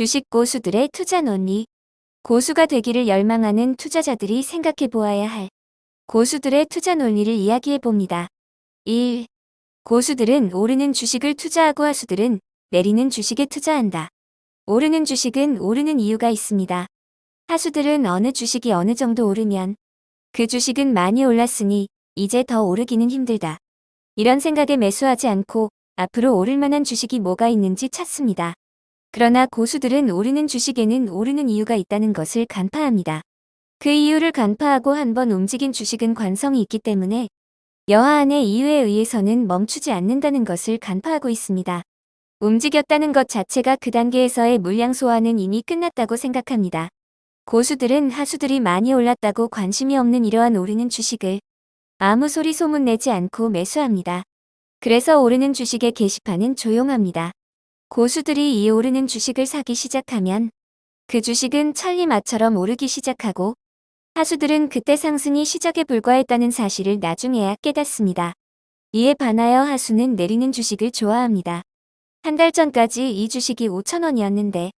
주식 고수들의 투자 논리. 고수가 되기를 열망하는 투자자들이 생각해 보아야 할 고수들의 투자 논리를 이야기해 봅니다. 1. 고수들은 오르는 주식을 투자하고 하수들은 내리는 주식에 투자한다. 오르는 주식은 오르는 이유가 있습니다. 하수들은 어느 주식이 어느 정도 오르면 그 주식은 많이 올랐으니 이제 더 오르기는 힘들다. 이런 생각에 매수하지 않고 앞으로 오를 만한 주식이 뭐가 있는지 찾습니다. 그러나 고수들은 오르는 주식에는 오르는 이유가 있다는 것을 간파합니다. 그 이유를 간파하고 한번 움직인 주식은 관성이 있기 때문에 여하안의 이유에 의해서는 멈추지 않는다는 것을 간파하고 있습니다. 움직였다는 것 자체가 그 단계에서의 물량 소화는 이미 끝났다고 생각합니다. 고수들은 하수들이 많이 올랐다고 관심이 없는 이러한 오르는 주식을 아무 소리 소문 내지 않고 매수합니다. 그래서 오르는 주식의 게시판은 조용합니다. 고수들이 이 오르는 주식을 사기 시작하면 그 주식은 천리마처럼 오르기 시작하고 하수들은 그때 상승이 시작에 불과했다는 사실을 나중에야 깨닫습니다. 이에 반하여 하수는 내리는 주식을 좋아합니다. 한 달 전까지 이 주식이 5천원이었는데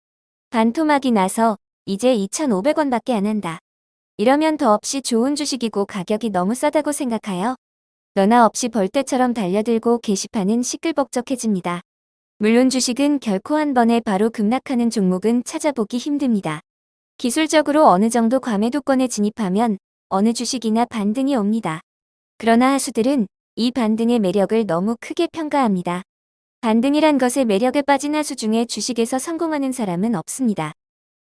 반토막이 나서 이제 2,500원밖에 안 한다. 이러면 더없이 좋은 주식이고 가격이 너무 싸다고 생각하여 너나 없이 벌떼처럼 달려들고 게시판은 시끌벅적해집니다. 물론 주식은 결코 한 번에 바로 급락하는 종목은 찾아보기 힘듭니다. 기술적으로 어느 정도 과매도권에 진입하면 어느 주식이나 반등이 옵니다. 그러나 하수들은 이 반등의 매력을 너무 크게 평가합니다. 반등이란 것의 매력에 빠진 하수 중에 주식에서 성공하는 사람은 없습니다.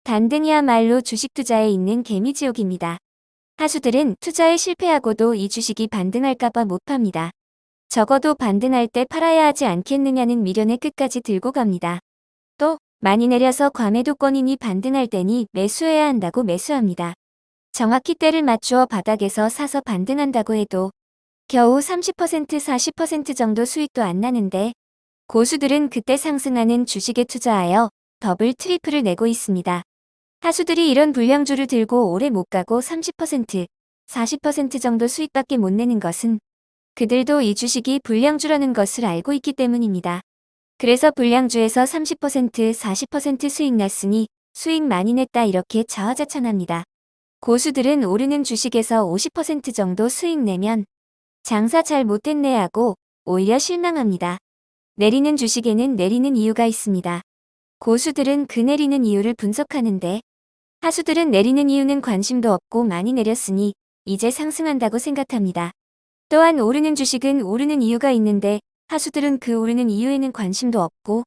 반등이야말로 주식 투자에 있는 개미지옥입니다. 하수들은 투자에 실패하고도 이 주식이 반등할까봐 못 팝니다. 적어도 반등할 때 팔아야 하지 않겠느냐는 미련의 끝까지 들고 갑니다. 또 많이 내려서 과매도권이니 반등할 때니 매수해야 한다고 매수합니다. 정확히 때를 맞추어 바닥에서 사서 반등한다고 해도 겨우 30% 40% 정도 수익도 안 나는데 고수들은 그때 상승하는 주식에 투자하여 더블 트리플을 내고 있습니다. 하수들이 이런 불량주를 들고 오래 못 가고 30%, 40% 정도 수익밖에 못 내는 것은 그들도 이 주식이 불량주라는 것을 알고 있기 때문입니다. 그래서 불량주에서 30%, 40% 수익 났으니 수익 많이 냈다 이렇게 자화자찬합니다. 고수들은 오르는 주식에서 50% 정도 수익 내면 장사 잘 못했네 하고 오히려 실망합니다. 내리는 주식에는 내리는 이유가 있습니다. 고수들은 그 내리는 이유를 분석하는데 하수들은 내리는 이유는 관심도 없고 많이 내렸으니 이제 상승한다고 생각합니다. 또한 오르는 주식은 오르는 이유가 있는데 하수들은 그 오르는 이유에는 관심도 없고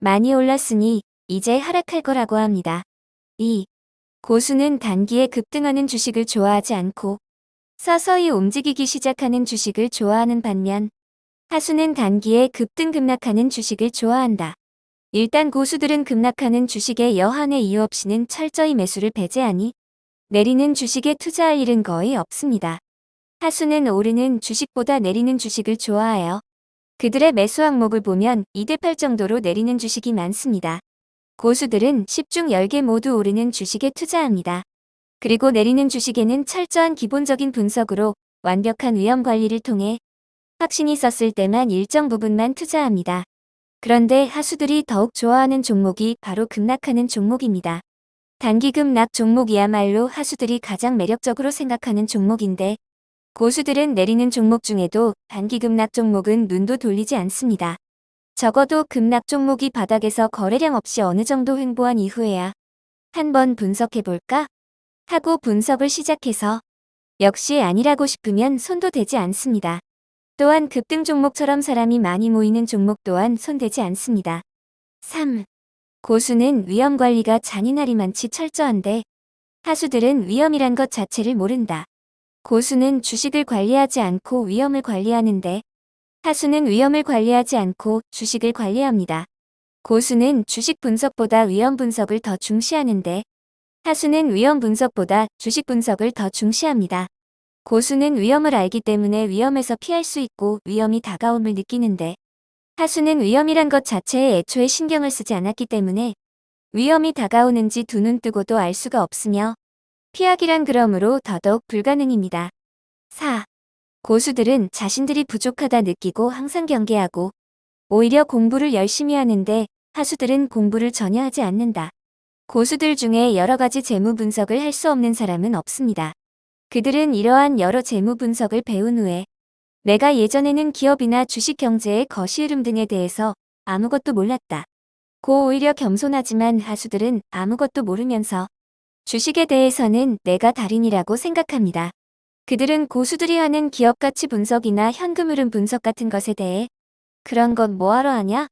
많이 올랐으니 이제 하락할 거라고 합니다. 2. 고수는 단기에 급등하는 주식을 좋아하지 않고 서서히 움직이기 시작하는 주식을 좋아하는 반면 하수는 단기에 급등 급락하는 주식을 좋아한다. 일단 고수들은 급락하는 주식에 여한의 이유 없이는 철저히 매수를 배제하니 내리는 주식에 투자할 일은 거의 없습니다. 하수는 오르는 주식보다 내리는 주식을 좋아하여 그들의 매수 항목을 보면 2대8 정도로 내리는 주식이 많습니다. 고수들은 10중 10개 모두 오르는 주식에 투자합니다. 그리고 내리는 주식에는 철저한 기본적인 분석으로 완벽한 위험 관리를 통해 확신이 썼을 때만 일정 부분만 투자합니다. 그런데 하수들이 더욱 좋아하는 종목이 바로 급락하는 종목입니다. 단기 급락 종목이야말로 하수들이 가장 매력적으로 생각하는 종목인데 고수들은 내리는 종목 중에도 단기 급락 종목은 눈도 돌리지 않습니다. 적어도 급락 종목이 바닥에서 거래량 없이 어느 정도 횡보한 이후에야 한번 분석해볼까? 하고 분석을 시작해서 역시 아니라고 싶으면 손도 대지 않습니다. 또한 급등 종목처럼 사람이 많이 모이는 종목 또한 손대지 않습니다. 3. 고수는 위험 관리가 잔인하리만치 철저한데 하수들은 위험이란 것 자체를 모른다. 고수는 주식을 관리하지 않고 위험을 관리하는데 하수는 위험을 관리하지 않고 주식을 관리합니다. 고수는 주식 분석보다 위험 분석을 더 중시하는데 하수는 위험 분석보다 주식 분석을 더 중시합니다. 고수는 위험을 알기 때문에 위험에서 피할 수 있고 위험이 다가옴을 느끼는데 하수는 위험이란 것 자체에 애초에 신경을 쓰지 않았기 때문에 위험이 다가오는지 두 눈 뜨고도 알 수가 없으며 피하기란 그러므로 더더욱 불가능입니다. 4. 고수들은 자신들이 부족하다 느끼고 항상 경계하고 오히려 공부를 열심히 하는데 하수들은 공부를 전혀 하지 않는다. 고수들 중에 여러 가지 재무 분석을 할 수 없는 사람은 없습니다. 그들은 이러한 여러 재무 분석을 배운 후에 내가 예전에는 기업이나 주식 경제의 거시 흐름 등에 대해서 아무것도 몰랐다. 고 오히려 겸손하지만 하수들은 아무것도 모르면서 주식에 대해서는 내가 달인이라고 생각합니다. 그들은 고수들이 하는 기업 가치 분석이나 현금 흐름 분석 같은 것에 대해 그런 건 뭐하러 하냐?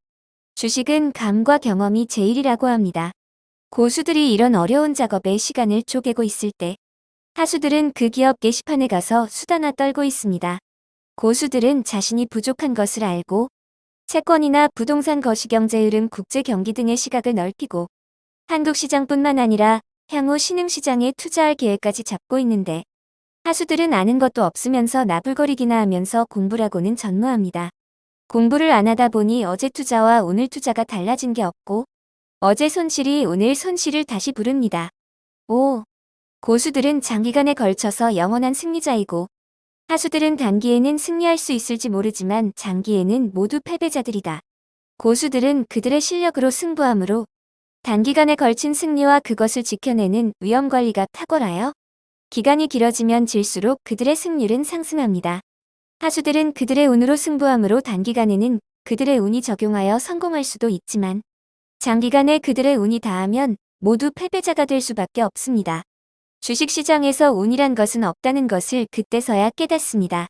주식은 감과 경험이 제일이라고 합니다. 고수들이 이런 어려운 작업에 시간을 쪼개고 있을 때 하수들은 그 기업 게시판에 가서 수다나 떨고 있습니다. 고수들은 자신이 부족한 것을 알고 채권이나 부동산 거시경제 흐름 국제 경기 등의 시각을 넓히고 한국 시장뿐만 아니라 향후 신흥시장에 투자할 계획까지 잡고 있는데 하수들은 아는 것도 없으면서 나불거리기나 하면서 공부라고는 전무합니다. 공부를 안 하다 보니 어제 투자와 오늘 투자가 달라진 게 없고 어제 손실이 오늘 손실을 다시 부릅니다. 5. 고수들은 장기간에 걸쳐서 영원한 승리자이고 하수들은 단기에는 승리할 수 있을지 모르지만 장기에는 모두 패배자들이다. 고수들은 그들의 실력으로 승부하므로 단기간에 걸친 승리와 그것을 지켜내는 위험관리가 탁월하여 기간이 길어지면 질수록 그들의 승률은 상승합니다. 하수들은 그들의 운으로 승부하므로 단기간에는 그들의 운이 적용하여 성공할 수도 있지만 장기간에 그들의 운이 다하면 모두 패배자가 될 수밖에 없습니다. 주식시장에서 운이란 것은 없다는 것을 그때서야 깨닫습니다.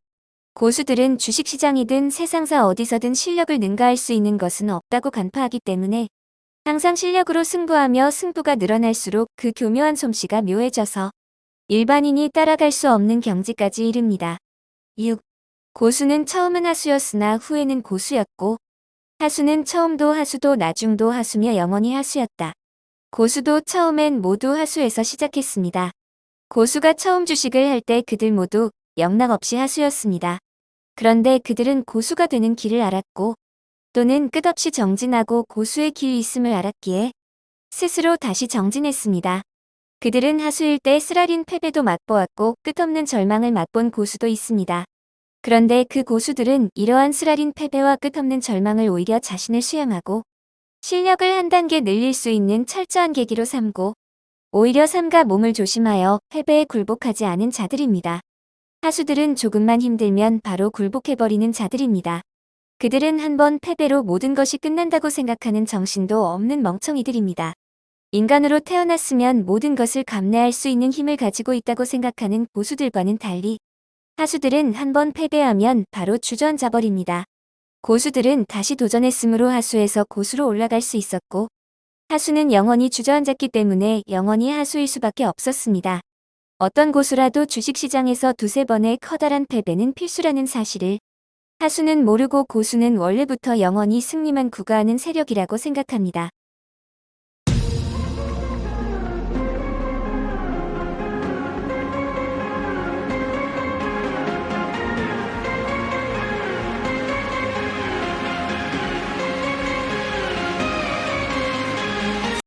고수들은 주식시장이든 세상사 어디서든 실력을 능가할 수 있는 것은 없다고 간파하기 때문에 항상 실력으로 승부하며 승부가 늘어날수록 그 교묘한 솜씨가 묘해져서 일반인이 따라갈 수 없는 경지까지 이릅니다. 6. 고수는 처음은 하수였으나 후에는 고수였고 하수는 처음도 하수도 나중도 하수며 영원히 하수였다. 고수도 처음엔 모두 하수에서 시작했습니다. 고수가 처음 주식을 할 때 그들 모두 영락 없이 하수였습니다. 그런데 그들은 고수가 되는 길을 알았고 또는 끝없이 정진하고 고수의 길이 있음을 알았기에 스스로 다시 정진했습니다. 그들은 하수일 때 쓰라린 패배도 맛보았고 끝없는 절망을 맛본 고수도 있습니다. 그런데 그 고수들은 이러한 쓰라린 패배와 끝없는 절망을 오히려 자신을 수양하고 실력을 한 단계 늘릴 수 있는 철저한 계기로 삼고 오히려 삶과 몸을 조심하여 패배에 굴복하지 않은 자들입니다. 하수들은 조금만 힘들면 바로 굴복해버리는 자들입니다. 그들은 한번 패배로 모든 것이 끝난다고 생각하는 정신도 없는 멍청이들입니다. 인간으로 태어났으면 모든 것을 감내할 수 있는 힘을 가지고 있다고 생각하는 고수들과는 달리 하수들은 한번 패배하면 바로 주저앉아 버립니다. 고수들은 다시 도전했으므로 하수에서 고수로 올라갈 수 있었고 하수는 영원히 주저앉았기 때문에 영원히 하수일 수밖에 없었습니다. 어떤 고수라도 주식시장에서 두세 번의 커다란 패배는 필수라는 사실을 하수는 모르고 고수는 원래부터 영원히 승리만 구가하는 세력이라고 생각합니다.